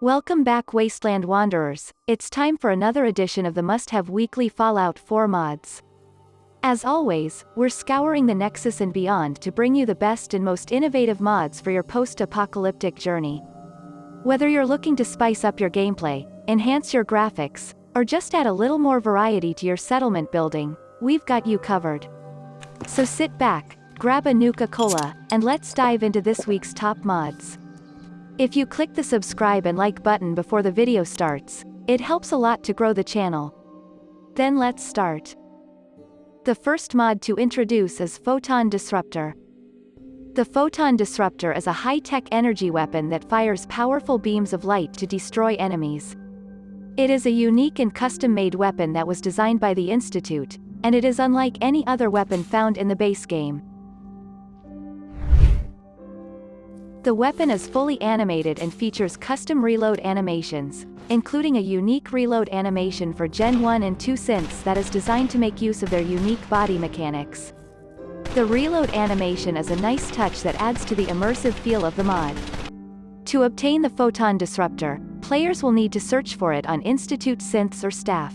Welcome back Wasteland Wanderers, it's time for another edition of the must-have weekly Fallout 4 mods. As always, we're scouring the Nexus and beyond to bring you the best and most innovative mods for your post-apocalyptic journey. Whether you're looking to spice up your gameplay, enhance your graphics, or just add a little more variety to your settlement building, we've got you covered. So sit back, grab a Nuka-Cola, and let's dive into this week's top mods. If you click the subscribe and like button before the video starts, it helps a lot to grow the channel. Then let's start. The first mod to introduce is Photon Disruptor. The Photon Disruptor is a high-tech energy weapon that fires powerful beams of light to destroy enemies. It is a unique and custom-made weapon that was designed by the Institute, and it is unlike any other weapon found in the base game. The weapon is fully animated and features custom reload animations, including a unique reload animation for Gen 1 and 2 synths that is designed to make use of their unique body mechanics. The reload animation is a nice touch that adds to the immersive feel of the mod. To obtain the Photon Disruptor, players will need to search for it on Institute synths or staff.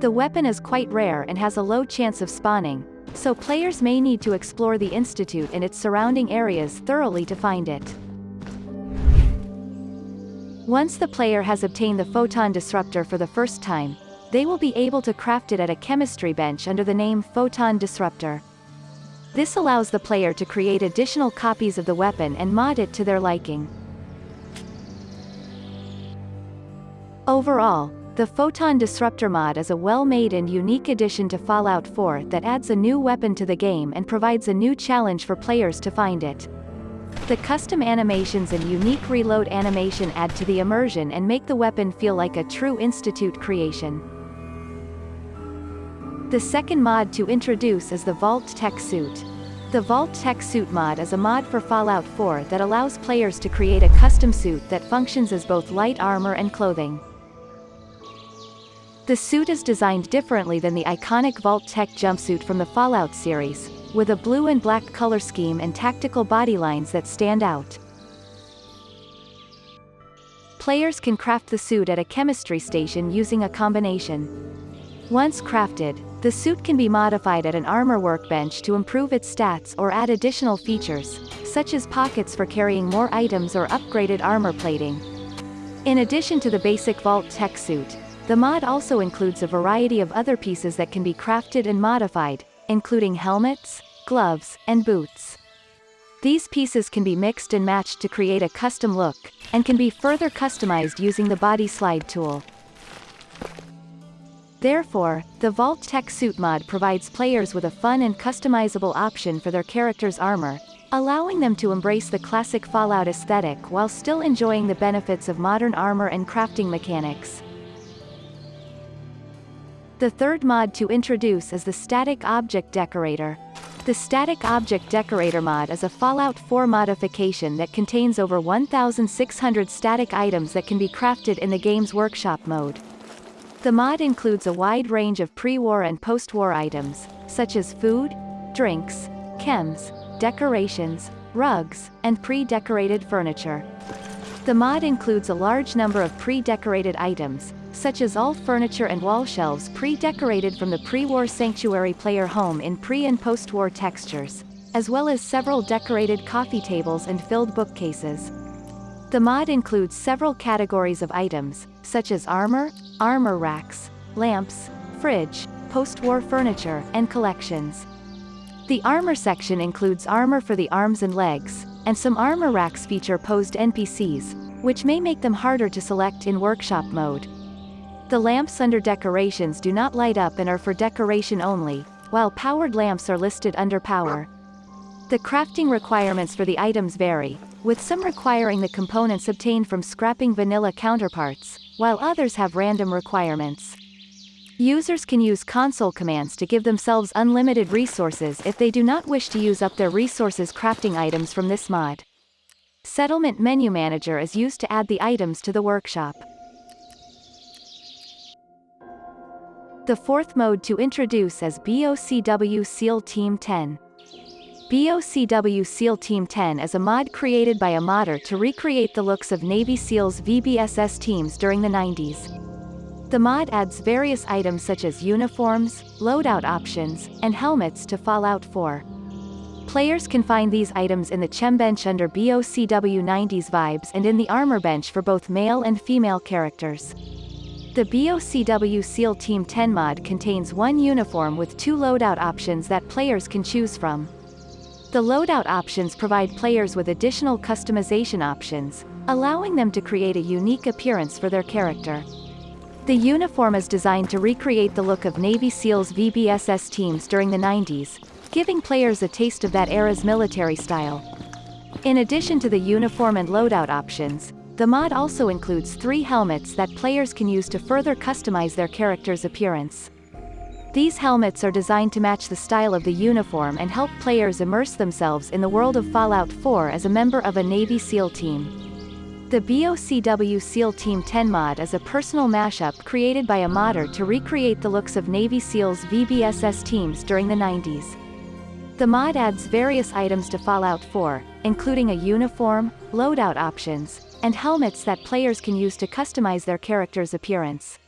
The weapon is quite rare and has a low chance of spawning, so players may need to explore the Institute and its surrounding areas thoroughly to find it. Once the player has obtained the photon disruptor for the first time, they will be able to craft it at a chemistry bench under the name Photon Disruptor. This allows the player to create additional copies of the weapon and mod it to their liking. Overall, the Photon Disruptor mod is a well-made and unique addition to Fallout 4 that adds a new weapon to the game and provides a new challenge for players to find it. The custom animations and unique reload animation add to the immersion and make the weapon feel like a true Institute creation. The second mod to introduce is the Vault Tech Suit. The Vault Tech Suit mod is a mod for Fallout 4 that allows players to create a custom suit that functions as both light armor and clothing. The suit is designed differently than the iconic Vault-Tec jumpsuit from the Fallout series, with a blue and black color scheme and tactical body lines that stand out. Players can craft the suit at a chemistry station using a combination. Once crafted, the suit can be modified at an armor workbench to improve its stats or add additional features, such as pockets for carrying more items or upgraded armor plating. In addition to the basic Vault Tech suit, the mod also includes a variety of other pieces that can be crafted and modified, including helmets, gloves, and boots. These pieces can be mixed and matched to create a custom look, and can be further customized using the BodySlide tool. Therefore, the Vault Tech Suit mod provides players with a fun and customizable option for their character's armor, allowing them to embrace the classic Fallout aesthetic while still enjoying the benefits of modern armor and crafting mechanics. The third mod to introduce is the Static Object Decorator. The Static Object Decorator mod is a Fallout 4 modification that contains over 1,600 static items that can be crafted in the game's workshop mode. The mod includes a wide range of pre-war and post-war items, such as food, drinks, chems, decorations, rugs, and pre-decorated furniture. The mod includes a large number of pre-decorated items, such as all furniture and wall shelves pre-decorated from the pre-war sanctuary player home in pre- and post-war textures, as well as several decorated coffee tables and filled bookcases. The mod includes several categories of items, such as armor, armor racks, lamps, fridge, post-war furniture, and collections. The armor section includes armor for the arms and legs, and some armor racks feature posed NPCs, which may make them harder to select in workshop mode. The lamps under decorations do not light up and are for decoration only, while powered lamps are listed under power. The crafting requirements for the items vary, with some requiring the components obtained from scrapping vanilla counterparts, while others have random requirements. Users can use console commands to give themselves unlimited resources if they do not wish to use up their resources crafting items from this mod. Settlement Menu Manager is used to add the items to the workshop. The fourth mode to introduce is BOCW SEAL Team 10. BOCW SEAL Team 10 is a mod created by a modder to recreate the looks of Navy SEALs VBSS teams during the 90s. The mod adds various items such as uniforms, loadout options, and helmets to Fallout 4. Players can find these items in the CHEM bench under BOCW 90s vibes and in the armor bench for both male and female characters. The BOCW SEAL Team 10 mod contains one uniform with two loadout options that players can choose from. The loadout options provide players with additional customization options, allowing them to create a unique appearance for their character. The uniform is designed to recreate the look of Navy SEALs VBSS teams during the 90s, giving players a taste of that era's military style. In addition to the uniform and loadout options, the mod also includes three helmets that players can use to further customize their character's appearance. These helmets are designed to match the style of the uniform and help players immerse themselves in the world of Fallout 4 as a member of a Navy SEAL team. The BOCW SEAL Team 10 mod is a personal mashup created by a modder to recreate the looks of Navy SEALs VBSS teams during the 90s. The mod adds various items to Fallout 4, including a uniform, loadout options, and helmets that players can use to customize their character's appearance.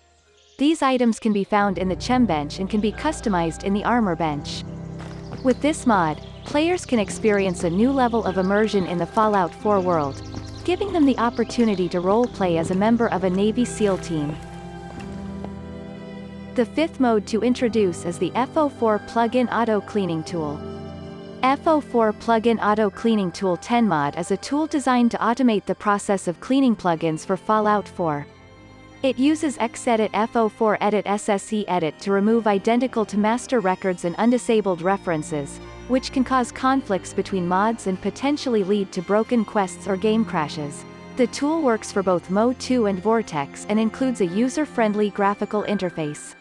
These items can be found in the CHEM bench and can be customized in the armor bench. With this mod, players can experience a new level of immersion in the Fallout 4 world, giving them the opportunity to role-play as a member of a Navy SEAL team. The fifth mode to introduce is the FO4 Plugin Auto Cleaning Tool. FO4 Plugin Auto Cleaning Tool 10 mod is a tool designed to automate the process of cleaning plugins for Fallout 4. It uses Xedit FO4 Edit SSE Edit to remove identical to master records and undisabled references, which can cause conflicts between mods and potentially lead to broken quests or game crashes. The tool works for both Mo2 and Vortex and includes a user-friendly graphical interface.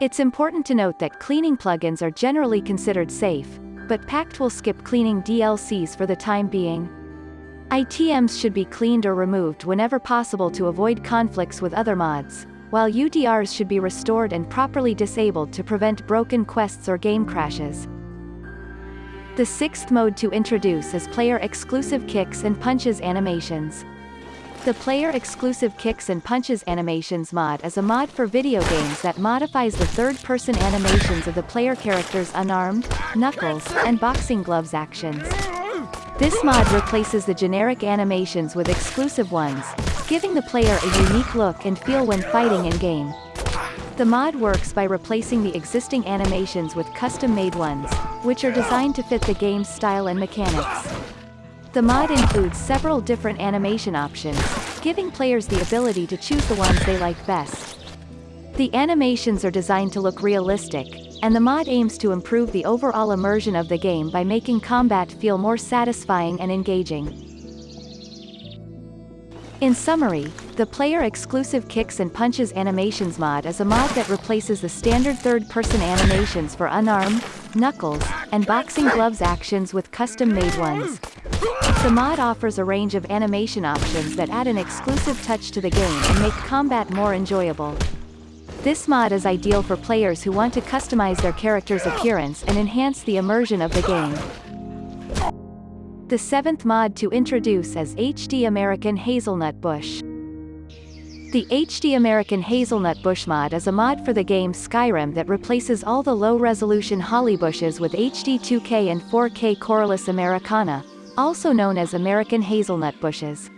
It's important to note that cleaning plugins are generally considered safe, but Pact will skip cleaning DLCs for the time being. ITMs should be cleaned or removed whenever possible to avoid conflicts with other mods, while UDRs should be restored and properly disabled to prevent broken quests or game crashes. The sixth mode to introduce is player-exclusive kicks and punches animations. The player-exclusive kicks and punches animations mod is a mod for video games that modifies the third-person animations of the player character's unarmed, knuckles, and boxing gloves actions. This mod replaces the generic animations with exclusive ones, giving the player a unique look and feel when fighting in-game. The mod works by replacing the existing animations with custom-made ones, which are designed to fit the game's style and mechanics. The mod includes several different animation options, giving players the ability to choose the ones they like best. The animations are designed to look realistic, and the mod aims to improve the overall immersion of the game by making combat feel more satisfying and engaging. In summary, the player-exclusive Kicks and Punches Animations mod is a mod that replaces the standard third-person animations for unarmed, knuckles, and boxing gloves actions with custom-made ones. The mod offers a range of animation options that add an exclusive touch to the game and make combat more enjoyable. This mod is ideal for players who want to customize their character's appearance and enhance the immersion of the game. The seventh mod to introduce is HD American Hazelnut Bush. The HD American Hazelnut Bush mod is a mod for the game Skyrim that replaces all the low-resolution holly bushes with HD 2K and 4K Corylus Americana, also known as American hazelnut bushes.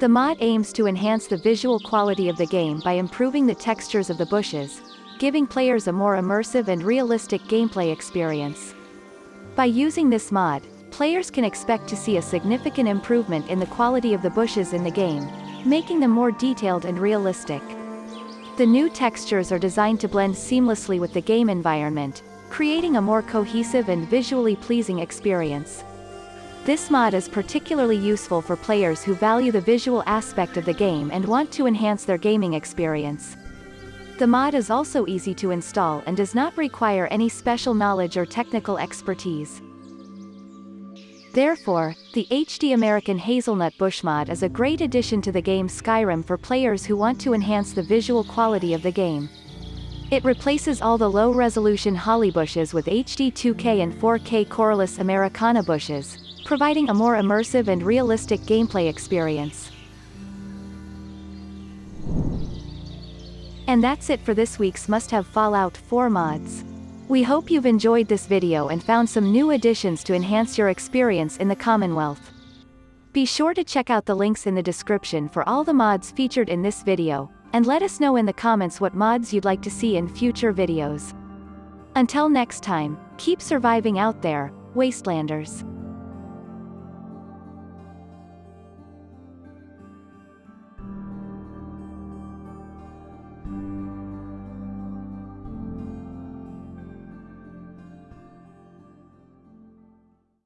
The mod aims to enhance the visual quality of the game by improving the textures of the bushes, giving players a more immersive and realistic gameplay experience. By using this mod, players can expect to see a significant improvement in the quality of the bushes in the game, making them more detailed and realistic. The new textures are designed to blend seamlessly with the game environment, creating a more cohesive and visually pleasing experience. This mod is particularly useful for players who value the visual aspect of the game and want to enhance their gaming experience. The mod is also easy to install and does not require any special knowledge or technical expertise. Therefore, the HD American Hazelnut Bush mod is a great addition to the game Skyrim for players who want to enhance the visual quality of the game. It replaces all the low-resolution holly bushes with HD 2K and 4K Corylus Americana bushes, providing a more immersive and realistic gameplay experience. And that's it for this week's must-have Fallout 4 mods. We hope you've enjoyed this video and found some new additions to enhance your experience in the Commonwealth. Be sure to check out the links in the description for all the mods featured in this video, and let us know in the comments what mods you'd like to see in future videos. Until next time, keep surviving out there, Wastelanders.